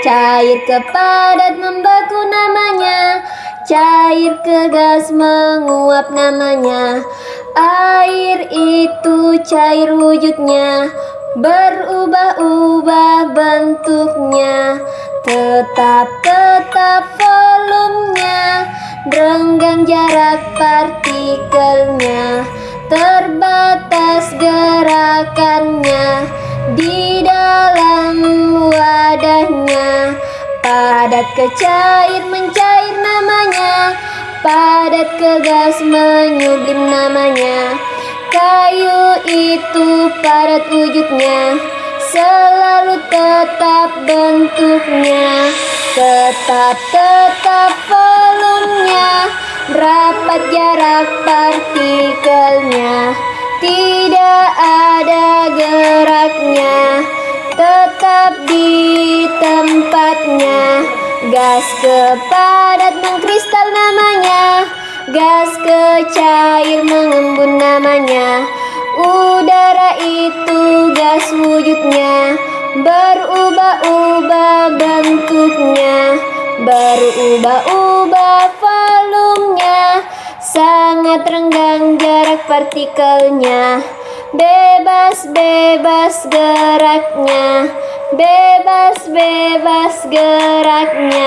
Cair ke padat membeku namanya. Cair ke gas menguap namanya. Air itu cair wujudnya. Berubah-ubah bentuknya. Tetap-tetap volumenya. Renggang jarak partikelnya. Terbatas gerakannya. Di dalam Padat ke cair mencair namanya Padat ke gas menyublim namanya. Kayu itu padat wujudnya Selalu tetap bentuknya. Tetap-tetap volumenya Rapat jarak partikelnya. Tidak ada geraknya Tetap di Gas ke padat mengkristal namanya. Gas ke cair mengembun namanya. Udara itu gas wujudnya. Berubah-ubah bentuknya. Berubah-ubah volumenya. Sangat renggang jarak partikelnya. Bebas-bebas geraknya. Bebas-bebas geraknya